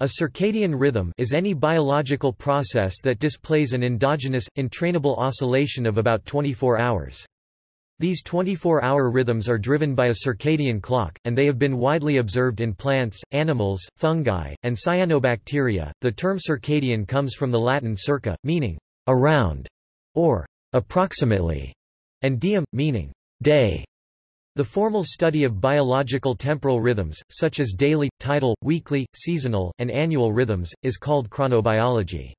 A circadian rhythm is any biological process that displays an endogenous, entrainable oscillation of about 24 hours. These 24-hour rhythms are driven by a circadian clock, and they have been widely observed in plants, animals, fungi, and cyanobacteria. The term circadian comes from the Latin circa, meaning around or approximately, and diem, meaning day. The formal study of biological temporal rhythms, such as daily, tidal, weekly, seasonal, and annual rhythms, is called chronobiology.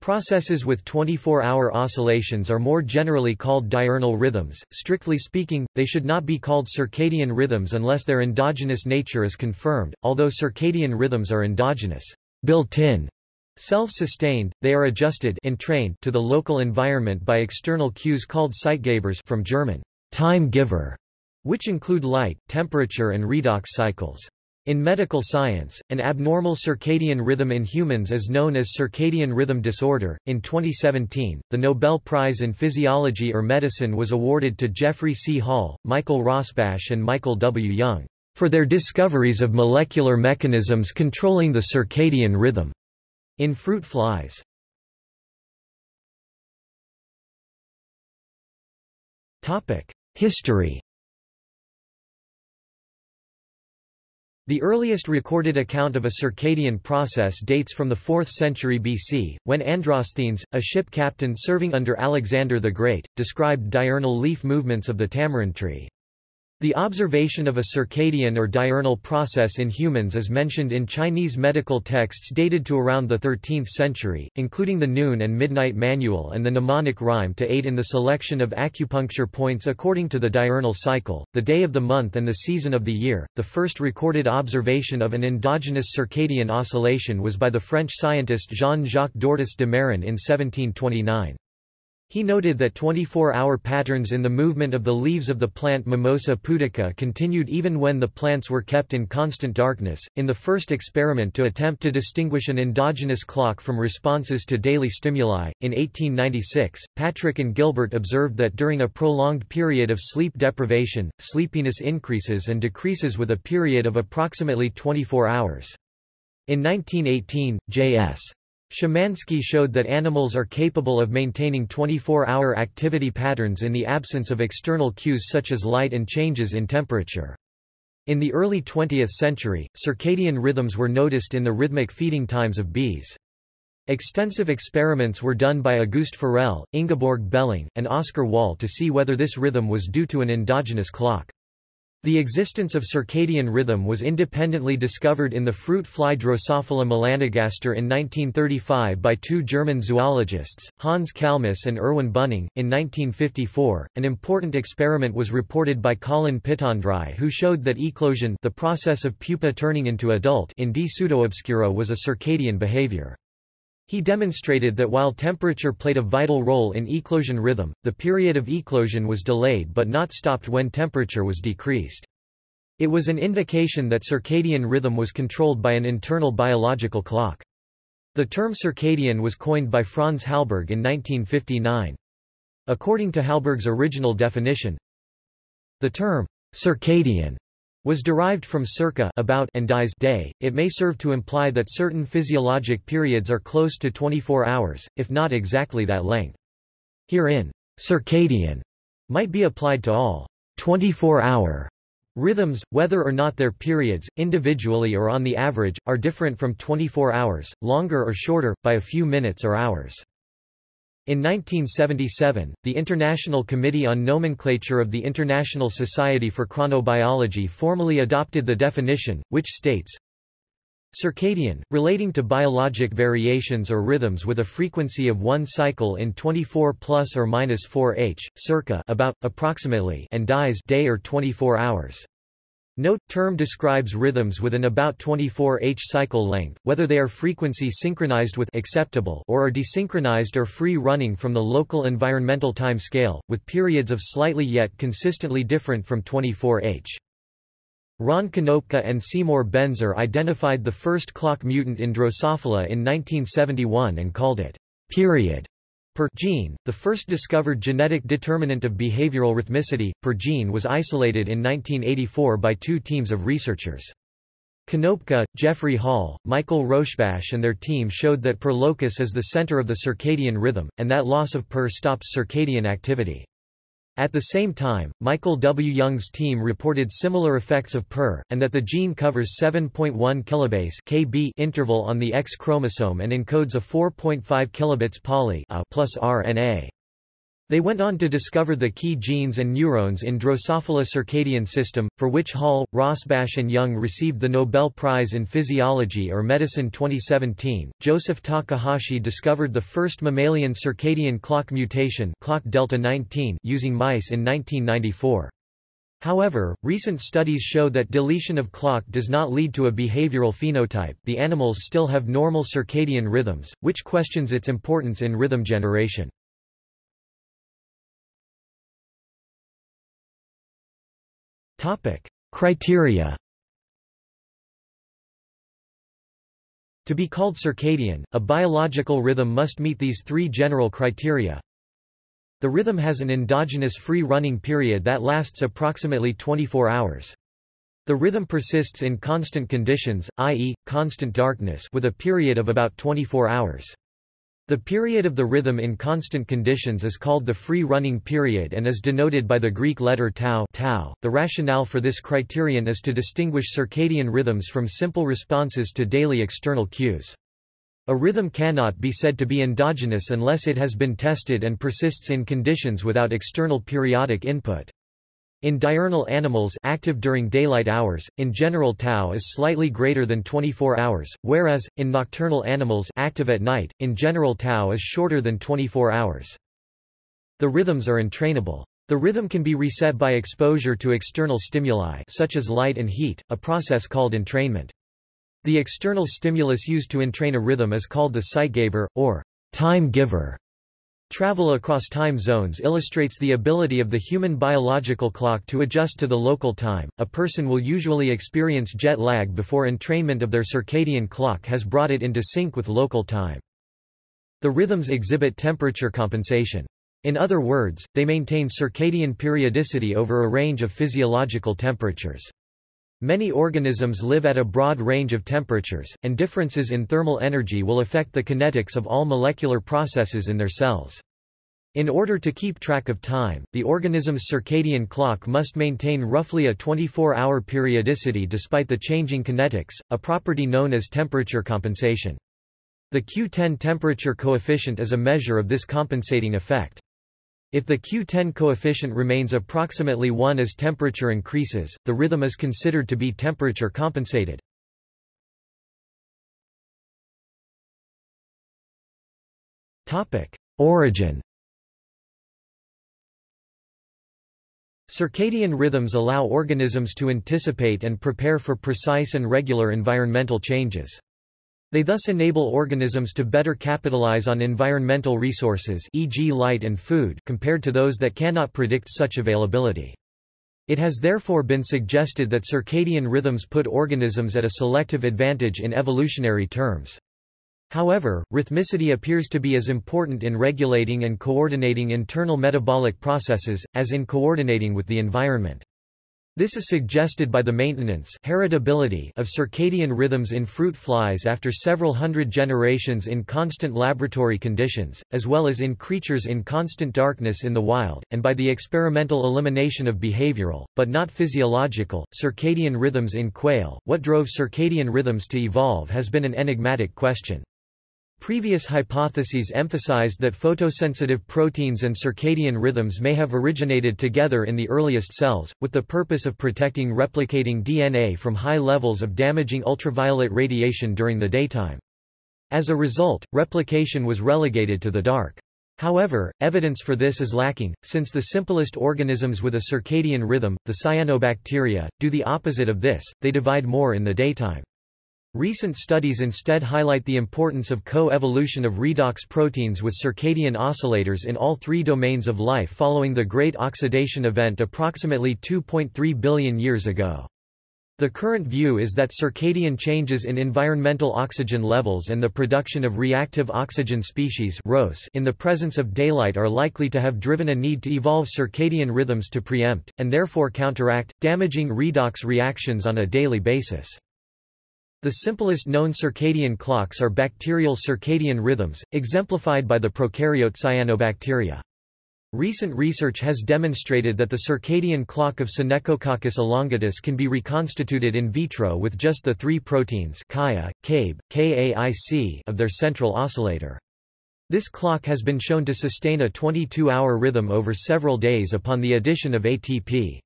Processes with 24-hour oscillations are more generally called diurnal rhythms. Strictly speaking, they should not be called circadian rhythms unless their endogenous nature is confirmed, although circadian rhythms are endogenous, built-in, self-sustained, they are adjusted entrained to the local environment by external cues called Zeitgebers from German, time giver which include light, temperature and redox cycles. In medical science, an abnormal circadian rhythm in humans is known as circadian rhythm disorder. In 2017, the Nobel Prize in Physiology or Medicine was awarded to Jeffrey C. Hall, Michael Rosbash, and Michael W. Young for their discoveries of molecular mechanisms controlling the circadian rhythm in fruit flies. Topic: History The earliest recorded account of a circadian process dates from the 4th century BC, when Androsthenes, a ship captain serving under Alexander the Great, described diurnal leaf movements of the tamarind tree. The observation of a circadian or diurnal process in humans is mentioned in Chinese medical texts dated to around the 13th century, including the Noon and Midnight Manual and the mnemonic rhyme to aid in the selection of acupuncture points according to the diurnal cycle, the day of the month and the season of the year. The first recorded observation of an endogenous circadian oscillation was by the French scientist Jean-Jacques d'Ortus de Mairan in 1729. He noted that 24-hour patterns in the movement of the leaves of the plant Mimosa pudica continued even when the plants were kept in constant darkness. In the first experiment to attempt to distinguish an endogenous clock from responses to daily stimuli, in 1896, Patrick and Gilbert observed that during a prolonged period of sleep deprivation, sleepiness increases and decreases with a period of approximately 24 hours. In 1918, J.S. Szymanski showed that animals are capable of maintaining 24-hour activity patterns in the absence of external cues such as light and changes in temperature. In the early 20th century, circadian rhythms were noticed in the rhythmic feeding times of bees. Extensive experiments were done by Auguste Forel, Ingeborg Beling, and Oscar Wahl to see whether this rhythm was due to an endogenous clock. The existence of circadian rhythm was independently discovered in the fruit fly Drosophila melanogaster in 1935 by two German zoologists, Hans Kalmus and Erwin Bunning. In 1954, an important experiment was reported by Colin Pittendrigh who showed that eclosion the process of pupa turning into adult in D. pseudoobscura was a circadian behavior. He demonstrated that while temperature played a vital role in eclosion rhythm, the period of eclosion was delayed but not stopped when temperature was decreased. It was an indication that circadian rhythm was controlled by an internal biological clock. The term circadian was coined by Franz Halberg in 1959. According to Halberg's original definition, the term circadian was derived from circa about and dies day. It may serve to imply that certain physiologic periods are close to 24 hours, if not exactly that length. Herein, circadian might be applied to all 24-hour rhythms, whether or not their periods, individually or on the average, are different from 24 hours, longer or shorter, by a few minutes or hours. In 1977, the International Committee on Nomenclature of the International Society for Chronobiology formally adopted the definition, which states, Circadian, relating to biologic variations or rhythms with a frequency of one cycle in 24 plus or minus 4 h, circa about, approximately and dies day or 24 hours. Note, term describes rhythms with an about 24 h cycle length, whether they are frequency synchronized with acceptable or are desynchronized or free running from the local environmental time scale, with periods of slightly yet consistently different from 24 h. Ron Konopka and Seymour Benzer identified the first clock mutant in Drosophila in 1971 and called it period per gene, the first discovered genetic determinant of behavioral rhythmicity, per gene was isolated in 1984 by two teams of researchers. Konopka, Jeffrey Hall, Michael Rosbash and their team showed that PER locus is the center of the circadian rhythm, and that loss of PER stops circadian activity. At the same time, Michael W. Young's team reported similar effects of PER, and that the gene covers 7.1 kilobase kb interval on the X chromosome and encodes a 4.5 kilobase poly A plus RNA. They went on to discover the key genes and neurons in Drosophila circadian system, for which Hall, Rosbash and Young received the Nobel Prize in Physiology or Medicine 2017. Joseph Takahashi discovered the first mammalian circadian clock mutation clock delta 19 using mice in 1994. However, recent studies show that deletion of clock does not lead to a behavioral phenotype the animals still have normal circadian rhythms, which questions its importance in rhythm generation. Topic: Criteria. To be called circadian, a biological rhythm must meet these three general criteria. The rhythm has an endogenous free running period that lasts approximately 24 hours. The rhythm persists in constant conditions, i.e., constant darkness with a period of about 24 hours. The period of the rhythm in constant conditions is called the free running period and is denoted by the Greek letter tau, tau. The rationale for this criterion is to distinguish circadian rhythms from simple responses to daily external cues. A rhythm cannot be said to be endogenous unless it has been tested and persists in conditions without external periodic input. In diurnal animals active during daylight hours, in general tau is slightly greater than 24 hours, whereas, in nocturnal animals active at night, in general tau is shorter than 24 hours. The rhythms are entrainable. The rhythm can be reset by exposure to external stimuli such as light and heat, a process called entrainment. The external stimulus used to entrain a rhythm is called the Zeitgeber, or time giver. Travel across time zones illustrates the ability of the human biological clock to adjust to the local time. A person will usually experience jet lag before entrainment of their circadian clock has brought it into sync with local time. The rhythms exhibit temperature compensation. In other words, they maintain circadian periodicity over a range of physiological temperatures. Many organisms live at a broad range of temperatures, and differences in thermal energy will affect the kinetics of all molecular processes in their cells. In order to keep track of time, the organism's circadian clock must maintain roughly a 24-hour periodicity despite the changing kinetics, a property known as temperature compensation. The Q10 temperature coefficient is a measure of this compensating effect. If the Q10 coefficient remains approximately 1 as temperature increases, the rhythm is considered to be temperature compensated. Origin Circadian rhythms allow organisms to anticipate and prepare for precise and regular environmental changes. They thus enable organisms to better capitalize on environmental resources e.g. light and food compared to those that cannot predict such availability. It has therefore been suggested that circadian rhythms put organisms at a selective advantage in evolutionary terms. However, rhythmicity appears to be as important in regulating and coordinating internal metabolic processes, as in coordinating with the environment. This is suggested by the maintenance heritability of circadian rhythms in fruit flies after several hundred generations in constant laboratory conditions, as well as in creatures in constant darkness in the wild, and by the experimental elimination of behavioral, but not physiological, circadian rhythms in quail. What drove circadian rhythms to evolve has been an enigmatic question. Previous hypotheses emphasized that photosensitive proteins and circadian rhythms may have originated together in the earliest cells, with the purpose of protecting replicating DNA from high levels of damaging ultraviolet radiation during the daytime. As a result, replication was relegated to the dark. However, evidence for this is lacking, since the simplest organisms with a circadian rhythm, the cyanobacteria, do the opposite of this, they divide more in the daytime. Recent studies instead highlight the importance of co-evolution of redox proteins with circadian oscillators in all three domains of life following the Great Oxidation Event approximately 2.3 billion years ago. The current view is that circadian changes in environmental oxygen levels and the production of reactive oxygen species in the presence of daylight are likely to have driven a need to evolve circadian rhythms to preempt, and therefore counteract, damaging redox reactions on a daily basis. The simplest known circadian clocks are bacterial circadian rhythms, exemplified by the prokaryote cyanobacteria. Recent research has demonstrated that the circadian clock of Synechococcus elongatus can be reconstituted in vitro with just the three proteins KaiA, KaiB, KAIC of their central oscillator. This clock has been shown to sustain a 22-hour rhythm over several days upon the addition of ATP.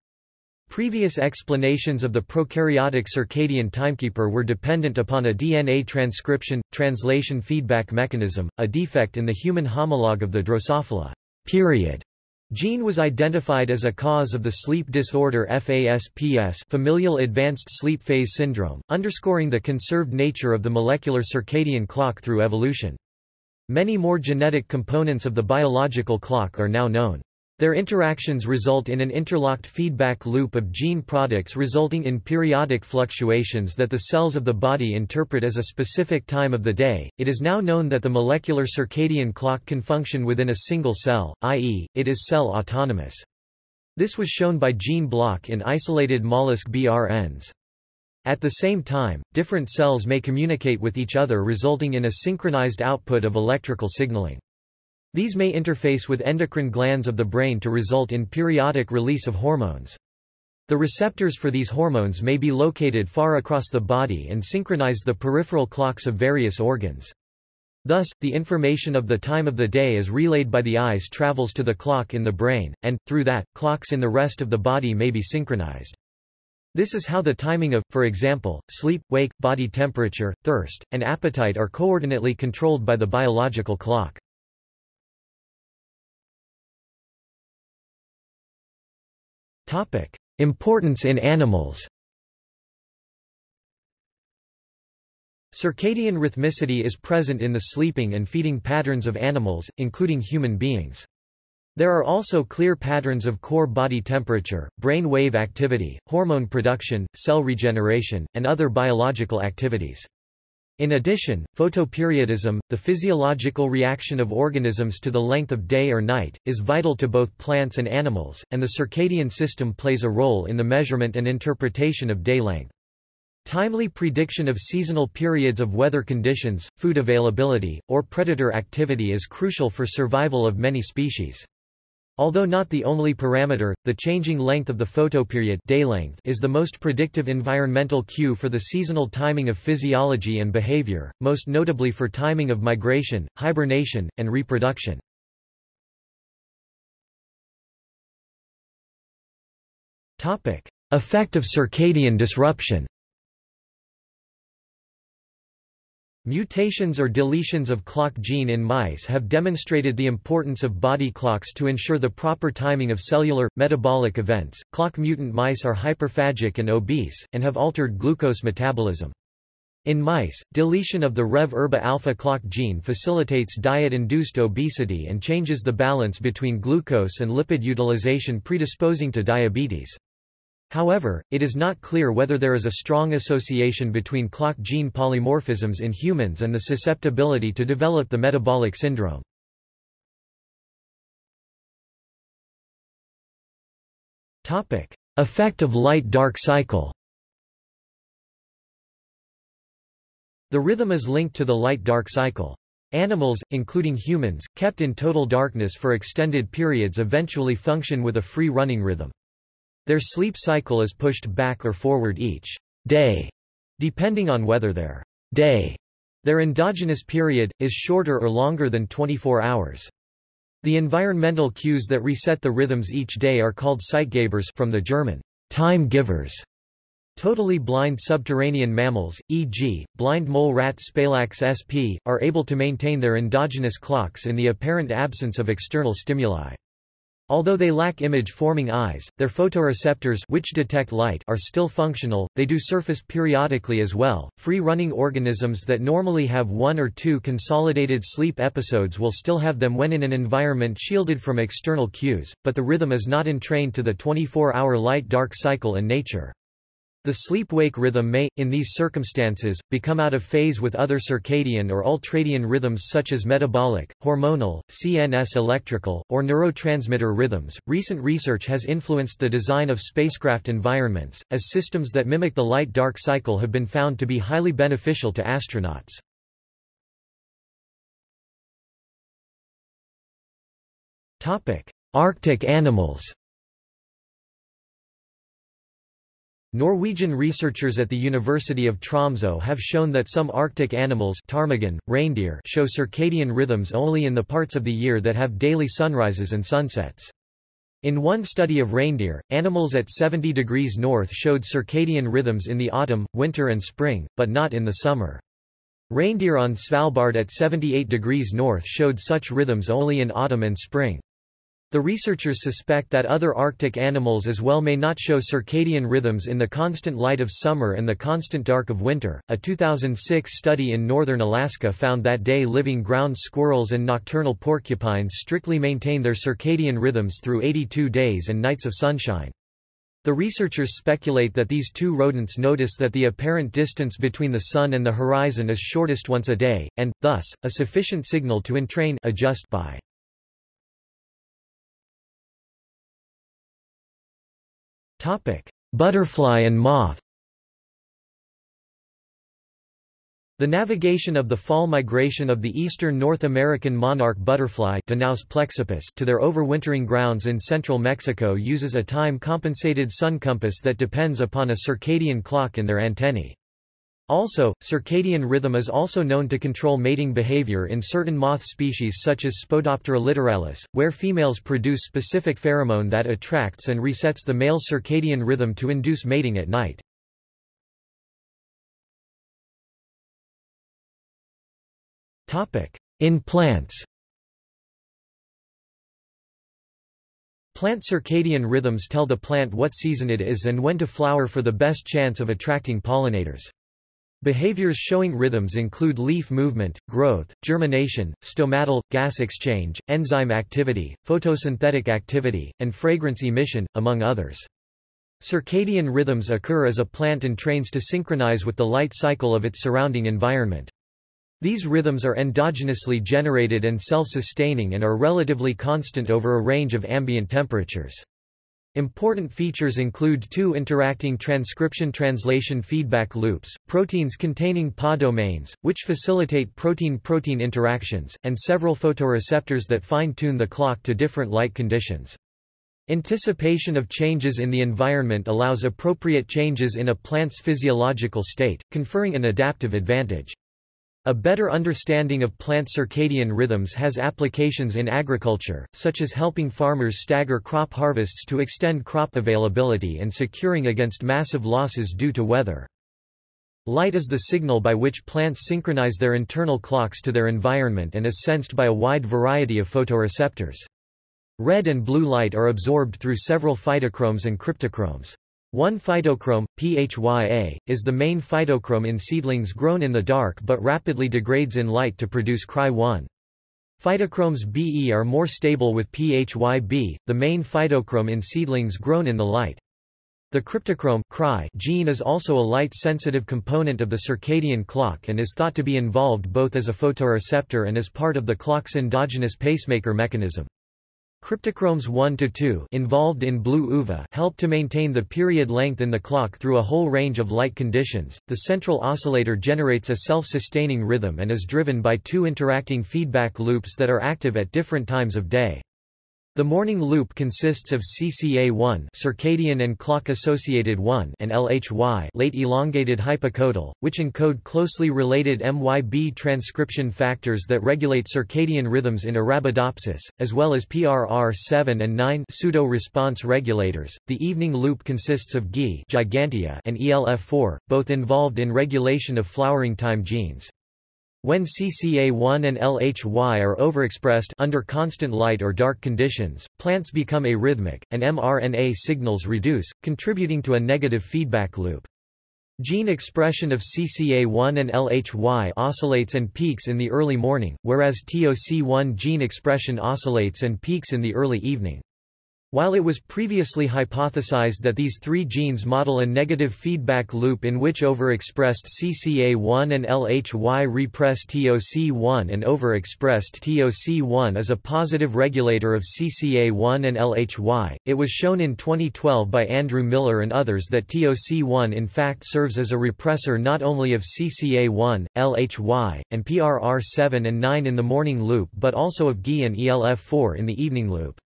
Previous explanations of the prokaryotic circadian timekeeper were dependent upon a DNA transcription, translation feedback mechanism, a defect in the human homologue of the Drosophila period. Gene was identified as a cause of the sleep disorder FASPS familial advanced sleep phase syndrome, underscoring the conserved nature of the molecular circadian clock through evolution. Many more genetic components of the biological clock are now known. Their interactions result in an interlocked feedback loop of gene products resulting in periodic fluctuations that the cells of the body interpret as a specific time of the day. It is now known that the molecular circadian clock can function within a single cell, i.e., it is cell autonomous. This was shown by gene block in isolated mollusk BRNs. At the same time, different cells may communicate with each other resulting in a synchronized output of electrical signaling. These may interface with endocrine glands of the brain to result in periodic release of hormones. The receptors for these hormones may be located far across the body and synchronize the peripheral clocks of various organs. Thus, the information of the time of the day is relayed by the eyes travels to the clock in the brain, and, through that, clocks in the rest of the body may be synchronized. This is how the timing of, for example, sleep, wake, body temperature, thirst, and appetite are coordinately controlled by the biological clock. Topic: Importance in animals. Circadian rhythmicity is present in the sleeping and feeding patterns of animals, including human beings. There are also clear patterns of core body temperature, brain wave activity, hormone production, cell regeneration, and other biological activities. In addition, photoperiodism, the physiological reaction of organisms to the length of day or night, is vital to both plants and animals, and the circadian system plays a role in the measurement and interpretation of day length. Timely prediction of seasonal periods of weather conditions, food availability, or predator activity is crucial for survival of many species. Although not the only parameter, the changing length of the photoperiod day length is the most predictive environmental cue for the seasonal timing of physiology and behavior, most notably for timing of migration, hibernation, and reproduction. Effect of circadian disruption Mutations or deletions of clock gene in mice have demonstrated the importance of body clocks to ensure the proper timing of cellular, metabolic events. Clock mutant mice are hyperphagic and obese, and have altered glucose metabolism. In mice, deletion of the Rev-erba alpha clock gene facilitates diet-induced obesity and changes the balance between glucose and lipid utilization predisposing to diabetes. However, it is not clear whether there is a strong association between clock gene polymorphisms in humans and the susceptibility to develop the metabolic syndrome. Effect of light-dark cycle The rhythm is linked to the light-dark cycle. Animals, including humans, kept in total darkness for extended periods eventually function with a free-running rhythm. Their sleep cycle is pushed back or forward each day, depending on whether their day, their endogenous period, is shorter or longer than 24 hours. The environmental cues that reset the rhythms each day are called Zeitgebers from the German time givers. Totally blind subterranean mammals, e.g., blind mole rat Spalax sp., are able to maintain their endogenous clocks in the apparent absence of external stimuli. Although they lack image-forming eyes, their photoreceptors which detect light are still functional, they do surface periodically as well. Free-running organisms that normally have one or two consolidated sleep episodes will still have them when in an environment shielded from external cues, but the rhythm is not entrained to the 24-hour light-dark cycle in nature. The sleep-wake rhythm may, in these circumstances, become out of phase with other circadian or ultradian rhythms such as metabolic, hormonal, CNS electrical, or neurotransmitter rhythms. Recent research has influenced the design of spacecraft environments, as systems that mimic the light-dark cycle have been found to be highly beneficial to astronauts. Arctic animals Norwegian researchers at the University of Tromsø have shown that some Arctic animals ptarmigan, reindeer show circadian rhythms only in the parts of the year that have daily sunrises and sunsets. In one study of reindeer, animals at 70 degrees north showed circadian rhythms in the autumn, winter and spring, but not in the summer. Reindeer on Svalbard at 78 degrees north showed such rhythms only in autumn and spring. The researchers suspect that other Arctic animals as well may not show circadian rhythms in the constant light of summer and the constant dark of winter. A 2006 study in northern Alaska found that day living ground squirrels and nocturnal porcupines strictly maintain their circadian rhythms through 82 days and nights of sunshine. The researchers speculate that these two rodents notice that the apparent distance between the sun and the horizon is shortest once a day, and, thus, a sufficient signal to entrain adjust by. Butterfly and moth The navigation of the fall migration of the eastern North American monarch butterfly plexippus to their overwintering grounds in central Mexico uses a time-compensated sun compass that depends upon a circadian clock in their antennae. Also, circadian rhythm is also known to control mating behavior in certain moth species such as Spodoptera littoralis, where females produce specific pheromone that attracts and resets the male circadian rhythm to induce mating at night. In plants Plant circadian rhythms tell the plant what season it is and when to flower for the best chance of attracting pollinators. Behaviors showing rhythms include leaf movement, growth, germination, stomatal, gas exchange, enzyme activity, photosynthetic activity, and fragrance emission, among others. Circadian rhythms occur as a plant entrains to synchronize with the light cycle of its surrounding environment. These rhythms are endogenously generated and self-sustaining and are relatively constant over a range of ambient temperatures. Important features include two interacting transcription-translation feedback loops, proteins containing PA domains, which facilitate protein-protein interactions, and several photoreceptors that fine-tune the clock to different light conditions. Anticipation of changes in the environment allows appropriate changes in a plant's physiological state, conferring an adaptive advantage. A better understanding of plant circadian rhythms has applications in agriculture, such as helping farmers stagger crop harvests to extend crop availability and securing against massive losses due to weather. Light is the signal by which plants synchronize their internal clocks to their environment and is sensed by a wide variety of photoreceptors. Red and blue light are absorbed through several phytochromes and cryptochromes. One phytochrome, PHYA, is the main phytochrome in seedlings grown in the dark but rapidly degrades in light to produce Cry1. Phytochromes BE are more stable with PHYB, the main phytochrome in seedlings grown in the light. The cryptochrome cry gene is also a light-sensitive component of the circadian clock and is thought to be involved both as a photoreceptor and as part of the clock's endogenous pacemaker mechanism. Cryptochromes 1 to 2 involved in blue UVA help to maintain the period length in the clock through a whole range of light conditions. The central oscillator generates a self-sustaining rhythm and is driven by two interacting feedback loops that are active at different times of day. The morning loop consists of CCA1 circadian and clock-associated 1 and LHY late elongated hypocotyl, which encode closely related MYB transcription factors that regulate circadian rhythms in Arabidopsis, as well as PRR7 and 9 pseudo-response regulators. The evening loop consists of GI gigantea and ELF4, both involved in regulation of flowering time genes. When CCA1 and LHY are overexpressed under constant light or dark conditions, plants become arrhythmic, and mRNA signals reduce, contributing to a negative feedback loop. Gene expression of CCA1 and LHY oscillates and peaks in the early morning, whereas TOC1 gene expression oscillates and peaks in the early evening. While it was previously hypothesized that these three genes model a negative feedback loop in which overexpressed CCA1 and LHY repress TOC1 and overexpressed TOC1 is a positive regulator of CCA1 and LHY, it was shown in 2012 by Andrew Millar and others that TOC1 in fact serves as a repressor not only of CCA1, LHY, and PRR7 and 9 in the morning loop but also of GE and ELF4 in the evening loop.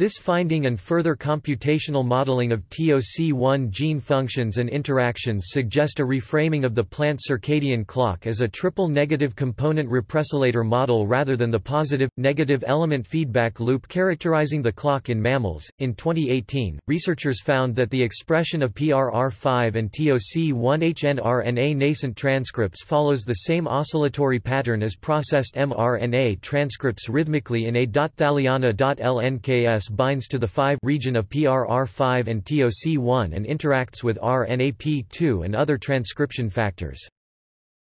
This finding and further computational modeling of TOC1 gene functions and interactions suggest a reframing of the plant circadian clock as a triple negative component repressilator model rather than the positive negative element feedback loop characterizing the clock in mammals. In 2018, researchers found that the expression of PRR5 and TOC1 hnRNA nascent transcripts follows the same oscillatory pattern as processed mRNA transcripts rhythmically in a.Thaliana.lnks binds to the 5 region of PRR5 and TOC1 and interacts with RNAP2 and other transcription factors.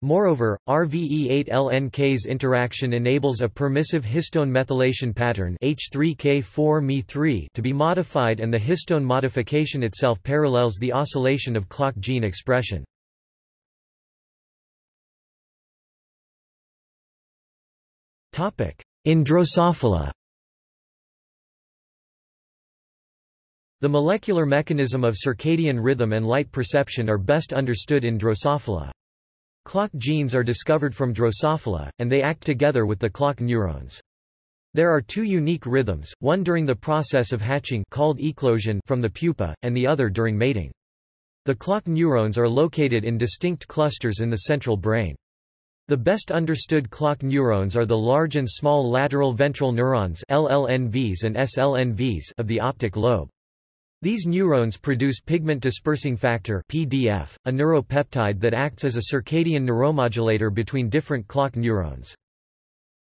Moreover, RVE8-LNK's interaction enables a permissive histone methylation pattern H3K4Me3 to be modified and the histone modification itself parallels the oscillation of clock gene expression. In Drosophila The molecular mechanism of circadian rhythm and light perception are best understood in Drosophila. Clock genes are discovered from Drosophila, and they act together with the clock neurons. There are two unique rhythms, one during the process of hatching called eclosion from the pupa, and the other during mating. The clock neurons are located in distinct clusters in the central brain. The best understood clock neurons are the large and small lateral ventral neurons LLNVs and SLNVs of the optic lobe. These neurons produce pigment dispersing factor (PDF), a neuropeptide that acts as a circadian neuromodulator between different clock neurons.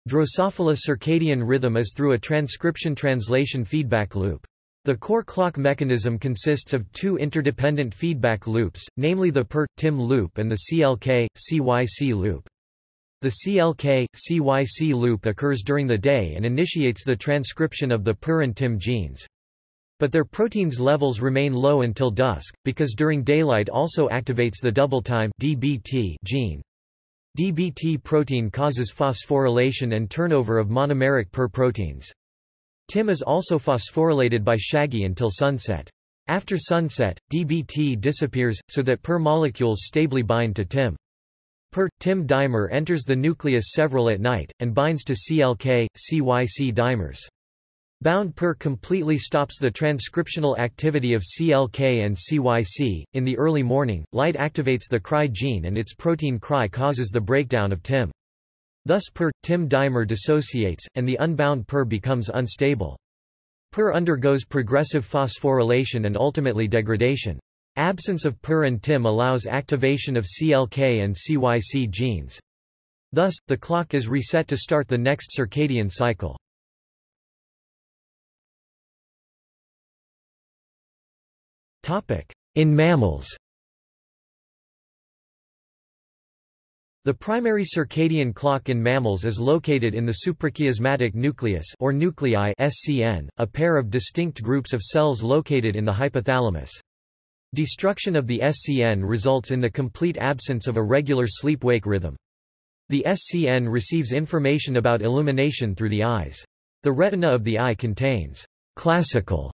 Drosophila circadian rhythm is through a transcription-translation feedback loop. The core clock mechanism consists of two interdependent feedback loops, namely the PER-TIM loop and the CLK-CYC loop. The CLK-CYC loop occurs during the day and initiates the transcription of the PER and TIM genes. But their proteins levels remain low until dusk, because during daylight also activates the double-time DBT gene. DBT protein causes phosphorylation and turnover of monomeric PER proteins. TIM is also phosphorylated by Shaggy until sunset. After sunset, DBT disappears, so that PER molecules stably bind to TIM. PER, TIM dimer enters the nucleus several at night, and binds to CLK, CYC dimers. Bound PER completely stops the transcriptional activity of CLK and CYC. In the early morning, light activates the CRY gene and its protein CRY causes the breakdown of TIM. Thus PER, TIM dimer dissociates, and the unbound PER becomes unstable. PER undergoes progressive phosphorylation and ultimately degradation. Absence of PER and TIM allows activation of CLK and CYC genes. Thus, the clock is reset to start the next circadian cycle. In mammals The primary circadian clock in mammals is located in the suprachiasmatic nucleus or nuclei SCN, a pair of distinct groups of cells located in the hypothalamus. Destruction of the SCN results in the complete absence of a regular sleep-wake rhythm. The SCN receives information about illumination through the eyes. The retina of the eye contains classical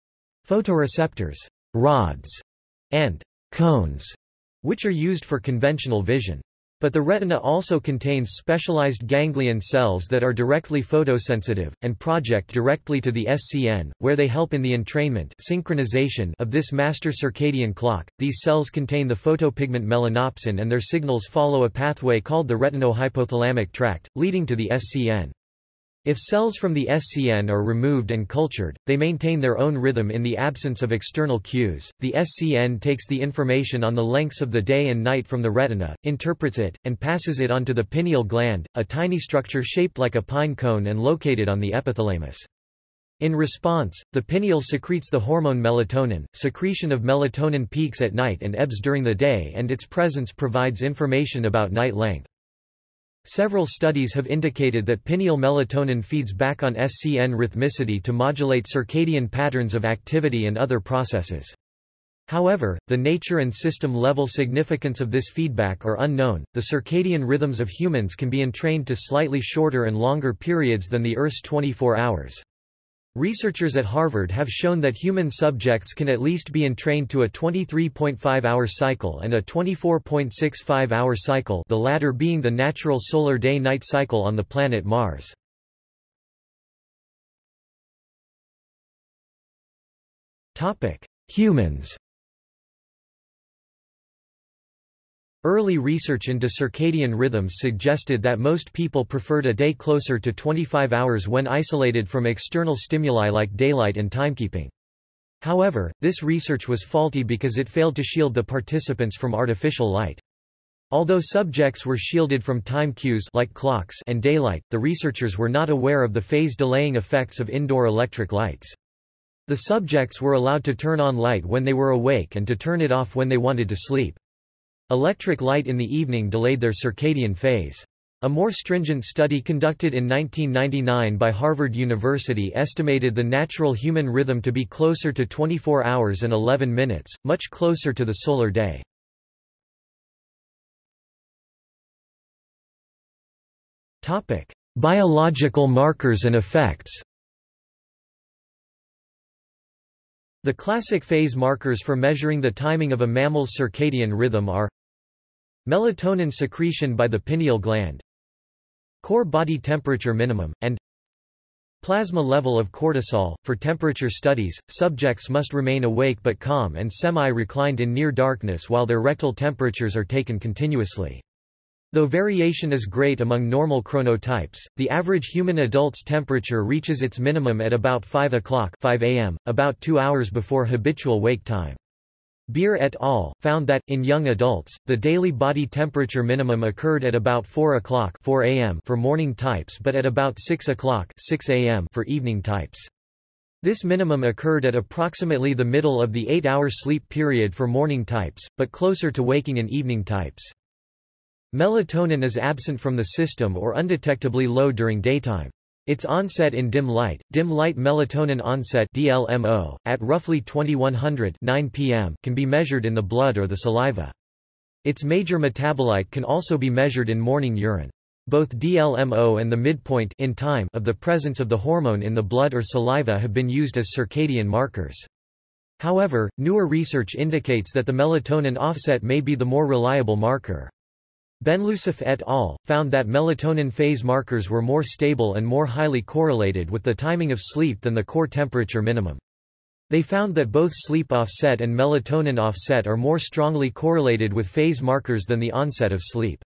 photoreceptors rods, and cones, which are used for conventional vision. But the retina also contains specialized ganglion cells that are directly photosensitive, and project directly to the SCN, where they help in the entrainment synchronization of this master circadian clock. These cells contain the photopigment melanopsin and their signals follow a pathway called the retino-hypothalamic tract, leading to the SCN. If cells from the SCN are removed and cultured, they maintain their own rhythm in the absence of external cues. The SCN takes the information on the lengths of the day and night from the retina, interprets it, and passes it on to the pineal gland, a tiny structure shaped like a pine cone and located on the epithalamus. In response, the pineal secretes the hormone melatonin. Secretion of melatonin peaks at night and ebbs during the day and its presence provides information about night length. Several studies have indicated that pineal melatonin feeds back on SCN rhythmicity to modulate circadian patterns of activity and other processes. However, the nature and system-level significance of this feedback are unknown. The circadian rhythms of humans can be entrained to slightly shorter and longer periods than the Earth's 24 hours. Researchers at Harvard have shown that human subjects can at least be entrained to a 23.5-hour cycle and a 24.65-hour cycle the latter being the natural solar day-night cycle on the planet Mars. Humans Early research into circadian rhythms suggested that most people preferred a day closer to 25 hours when isolated from external stimuli like daylight and timekeeping. However, this research was faulty because it failed to shield the participants from artificial light. Although subjects were shielded from time cues like clocks and daylight, the researchers were not aware of the phase delaying effects of indoor electric lights. The subjects were allowed to turn on light when they were awake and to turn it off when they wanted to sleep. Electric light in the evening delayed their circadian phase. A more stringent study conducted in 1999 by Harvard University estimated the natural human rhythm to be closer to 24 hours and 11 minutes, much closer to the solar day. Topic: Biological markers and effects. The classic phase markers for measuring the timing of a mammal's circadian rhythm are Melatonin secretion by the pineal gland Core body temperature minimum, and Plasma level of cortisol. For temperature studies, subjects must remain awake but calm and semi-reclined in near darkness while their rectal temperatures are taken continuously. Though variation is great among normal chronotypes, the average human adult's temperature reaches its minimum at about 5 o'clock 5 a.m., about two hours before habitual wake time. Baehr et al. found that, in young adults, the daily body temperature minimum occurred at about 4 o'clock 4 a.m. for morning types but at about 6 o'clock 6 a.m. for evening types. This minimum occurred at approximately the middle of the 8-hour sleep period for morning types, but closer to waking in evening types. Melatonin is absent from the system or undetectably low during daytime. Its onset in dim light, dim light melatonin onset DLMO, at roughly 2100 9 p.m. can be measured in the blood or the saliva. Its major metabolite can also be measured in morning urine. Both DLMO and the midpoint in time of the presence of the hormone in the blood or saliva have been used as circadian markers. However, newer research indicates that the melatonin offset may be the more reliable marker. Benloucif et al. found that melatonin phase markers were more stable and more highly correlated with the timing of sleep than the core temperature minimum. They found that both sleep offset and melatonin offset are more strongly correlated with phase markers than the onset of sleep.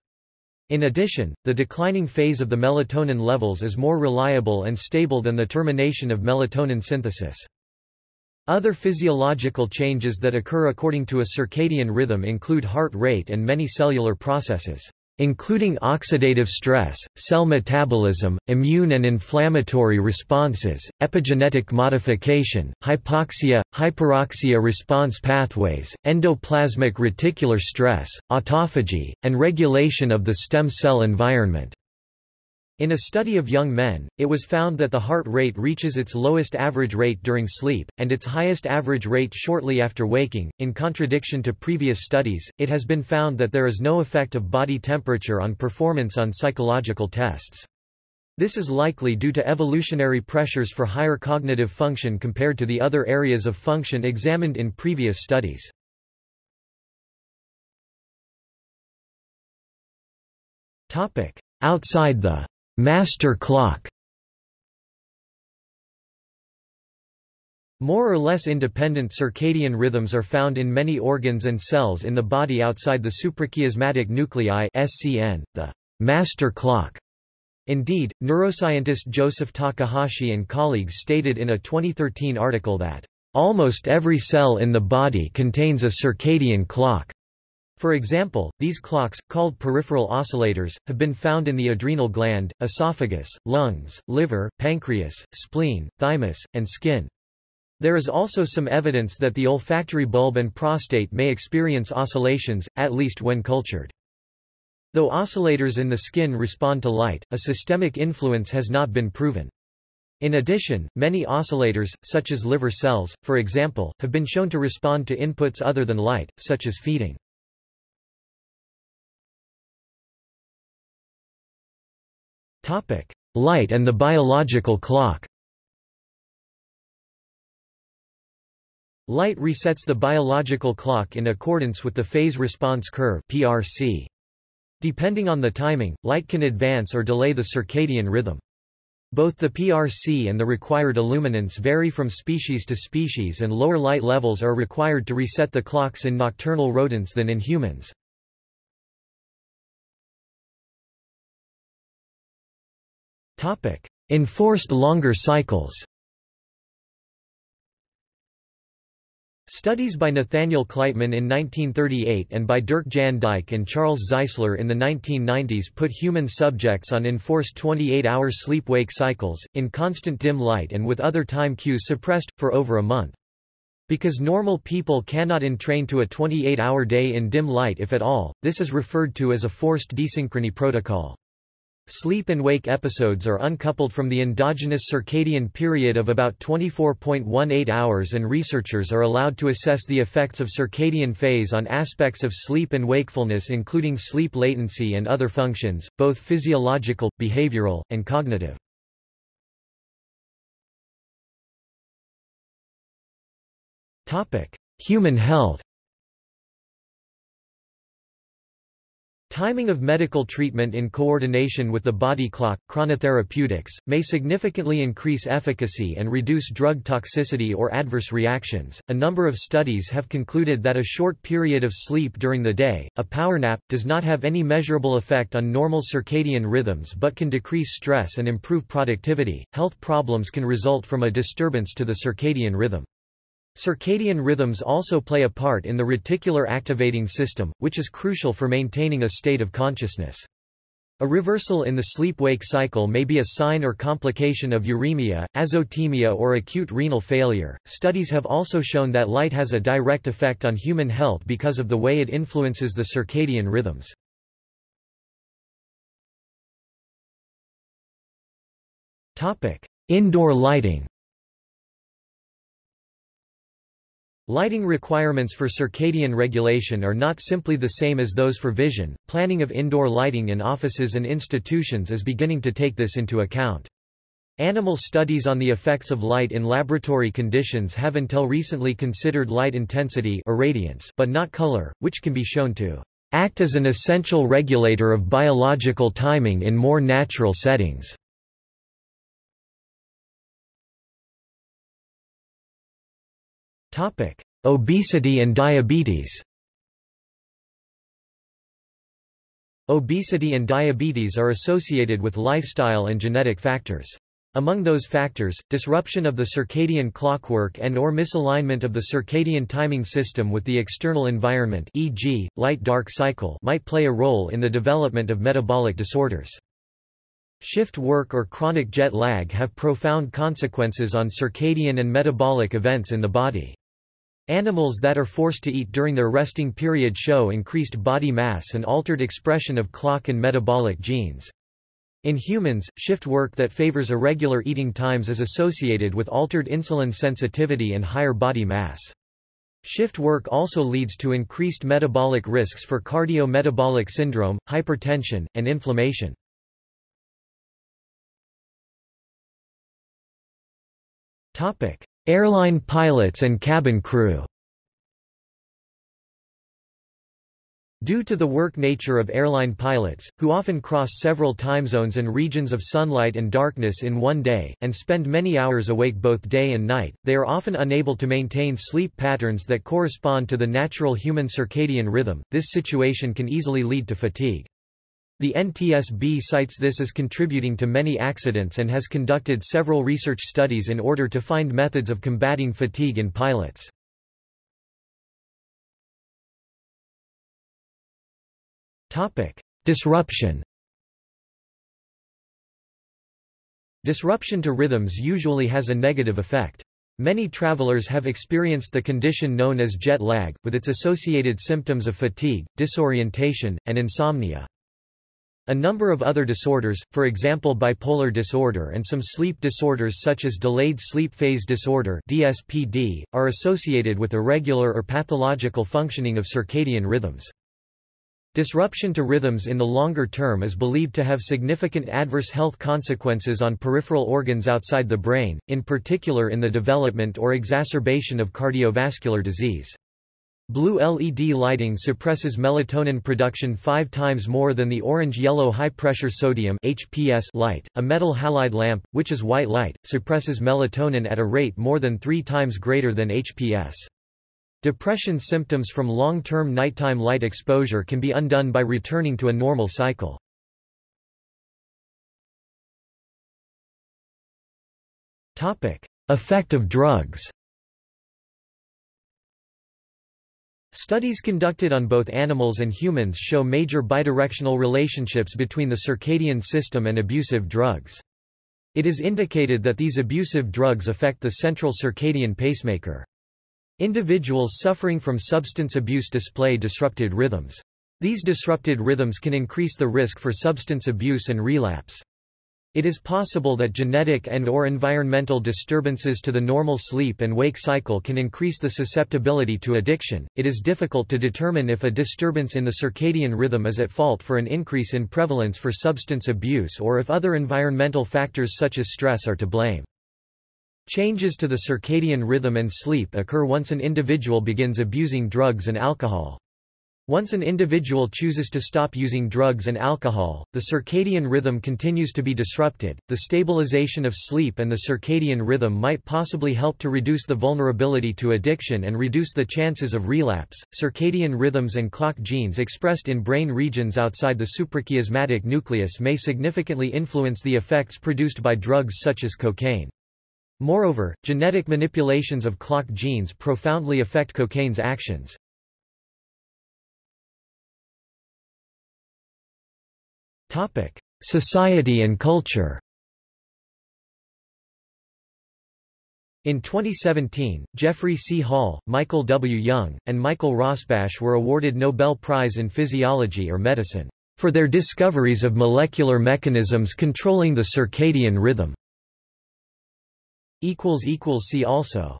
In addition, the declining phase of the melatonin levels is more reliable and stable than the termination of melatonin synthesis. Other physiological changes that occur according to a circadian rhythm include heart rate and many cellular processes, including oxidative stress, cell metabolism, immune and inflammatory responses, epigenetic modification, hypoxia, hyperoxia response pathways, endoplasmic reticular stress, autophagy, and regulation of the stem cell environment. In a study of young men, it was found that the heart rate reaches its lowest average rate during sleep, and its highest average rate shortly after waking. In contradiction to previous studies, it has been found that there is no effect of body temperature on performance on psychological tests. This is likely due to evolutionary pressures for higher cognitive function compared to the other areas of function examined in previous studies. Outside the Master clock More or less independent circadian rhythms are found in many organs and cells in the body outside the suprachiasmatic nuclei SCN, the master clock. Indeed, neuroscientist Joseph Takahashi and colleagues stated in a 2013 article that, "...almost every cell in the body contains a circadian clock." For example, these clocks, called peripheral oscillators, have been found in the adrenal gland, esophagus, lungs, liver, pancreas, spleen, thymus, and skin. There is also some evidence that the olfactory bulb and prostate may experience oscillations, at least when cultured. Though oscillators in the skin respond to light, a systemic influence has not been proven. In addition, many oscillators, such as liver cells, for example, have been shown to respond to inputs other than light, such as feeding. Light and the biological clock Light resets the biological clock in accordance with the phase response curve PRC. Depending on the timing, light can advance or delay the circadian rhythm. Both the PRC and the required illuminance vary from species to species and lower light levels are required to reset the clocks in nocturnal rodents than in humans. Enforced longer cycles Studies by Nathaniel Kleitman in 1938 and by Dirk Jan Dijk and Charles Czeisler in the 1990s put human subjects on enforced 28-hour sleep-wake cycles, in constant dim light and with other time cues suppressed, for over a month. Because normal people cannot entrain to a 28-hour day in dim light if at all, this is referred to as a forced desynchrony protocol. Sleep and wake episodes are uncoupled from the endogenous circadian period of about 24.18 hours and researchers are allowed to assess the effects of circadian phase on aspects of sleep and wakefulness including sleep latency and other functions, both physiological, behavioral, and cognitive. Human health Timing of medical treatment in coordination with the body clock, chronotherapeutics, may significantly increase efficacy and reduce drug toxicity or adverse reactions. A number of studies have concluded that a short period of sleep during the day, a power nap, does not have any measurable effect on normal circadian rhythms but can decrease stress and improve productivity. Health problems can result from a disturbance to the circadian rhythm. Circadian rhythms also play a part in the reticular activating system, which is crucial for maintaining a state of consciousness. A reversal in the sleep-wake cycle may be a sign or complication of uremia, azotemia or acute renal failure. Studies have also shown that light has a direct effect on human health because of the way it influences the circadian rhythms. Topic: Indoor lighting. Lighting requirements for circadian regulation are not simply the same as those for vision. Planning of indoor lighting in offices and institutions is beginning to take this into account. Animal studies on the effects of light in laboratory conditions have until recently considered light intensity irradiance but not color, which can be shown to act as an essential regulator of biological timing in more natural settings. Topic: Obesity and diabetes. Obesity and diabetes are associated with lifestyle and genetic factors. Among those factors, disruption of the circadian clockwork and or misalignment of the circadian timing system with the external environment e.g., light-dark cycle might play a role in the development of metabolic disorders. Shift work or chronic jet lag have profound consequences on circadian and metabolic events in the body. Animals that are forced to eat during their resting period show increased body mass and altered expression of clock and metabolic genes. In humans, shift work that favors irregular eating times is associated with altered insulin sensitivity and higher body mass. Shift work also leads to increased metabolic risks for cardiometabolic syndrome, hypertension, and inflammation. Topic: Airline pilots and cabin crew Due to the work nature of airline pilots, who often cross several time zones and regions of sunlight and darkness in one day, and spend many hours awake both day and night, they are often unable to maintain sleep patterns that correspond to the natural human circadian rhythm. This situation can easily lead to fatigue. The NTSB cites this as contributing to many accidents and has conducted several research studies in order to find methods of combating fatigue in pilots. Disruption Disruption to rhythms usually has a negative effect. Many travelers have experienced the condition known as jet lag, with its associated symptoms of fatigue, disorientation, and insomnia. A number of other disorders, for example bipolar disorder and some sleep disorders such as delayed sleep phase disorder DSPD, are associated with irregular or pathological functioning of circadian rhythms. Disruption to rhythms in the longer term is believed to have significant adverse health consequences on peripheral organs outside the brain, in particular in the development or exacerbation of cardiovascular disease. Blue LED lighting suppresses melatonin production five times more than the orange-yellow high-pressure sodium HPS light. A metal halide lamp, which is white light, suppresses melatonin at a rate more than three times greater than HPS. Depression symptoms from long-term nighttime light exposure can be undone by returning to a normal cycle. Effect of drugs Studies conducted on both animals and humans show major bidirectional relationships between the circadian system and abusive drugs. It is indicated that these abusive drugs affect the central circadian pacemaker. Individuals suffering from substance abuse display disrupted rhythms. These disrupted rhythms can increase the risk for substance abuse and relapse. It is possible that genetic and or environmental disturbances to the normal sleep and wake cycle can increase the susceptibility to addiction. It is difficult to determine if a disturbance in the circadian rhythm is at fault for an increase in prevalence for substance abuse or if other environmental factors such as stress are to blame. Changes to the circadian rhythm and sleep occur once an individual begins abusing drugs and alcohol. Once an individual chooses to stop using drugs and alcohol, the circadian rhythm continues to be disrupted. The stabilization of sleep and the circadian rhythm might possibly help to reduce the vulnerability to addiction and reduce the chances of relapse. Circadian rhythms and clock genes expressed in brain regions outside the suprachiasmatic nucleus may significantly influence the effects produced by drugs such as cocaine. Moreover, genetic manipulations of clock genes profoundly affect cocaine's actions. Society and culture In 2017, Jeffrey C. Hall, Michael W. Young, and Michael Rosbash were awarded Nobel Prize in Physiology or Medicine for their discoveries of molecular mechanisms controlling the circadian rhythm. See also